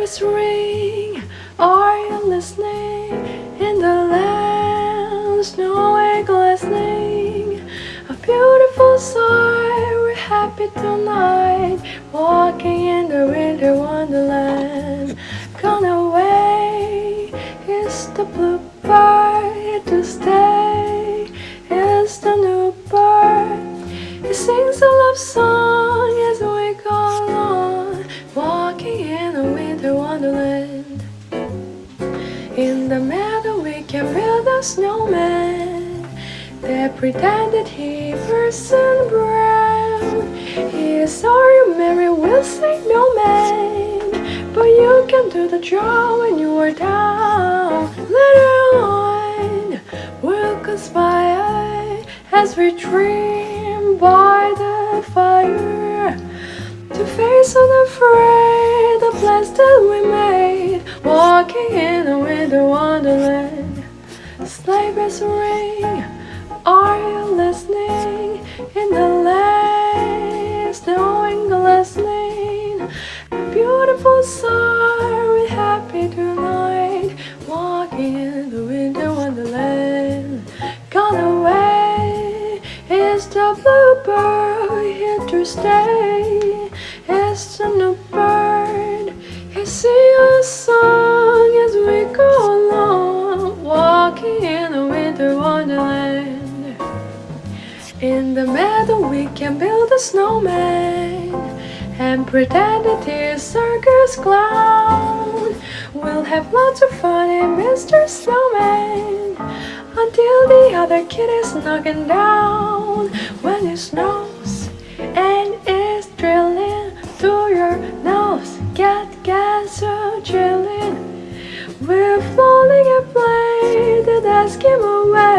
is ring, are you listening? In the land, snow and glistening. A beautiful sight, we're happy tonight. Walking in the winter wonderland. Gone away, is the bluebird Here to stay, is the new bird. He sings a love song The meadow we can build a snowman. That pretended he Parson Brown. He is sorry Mary will say no man. But you can do the job when you are down. Later on. We'll conspire As we dream by the fire. To face unafraid the plans that we made Walking in a winter wonderland. Sleigh bells ring, are you listening? In the lane, snowing glistening A beautiful sight, we're happy tonight. Walking in the winter wonderland. Gone away. Is the bluebird here to stay In the meadow we can build a snowman And pretend it is circus clown. We'll have lots of fun in Mr. Snowman Until the other kid is knocking down. When it snows and is drilling through your nose Get, get so chilling We're falling and play the Eskimo way.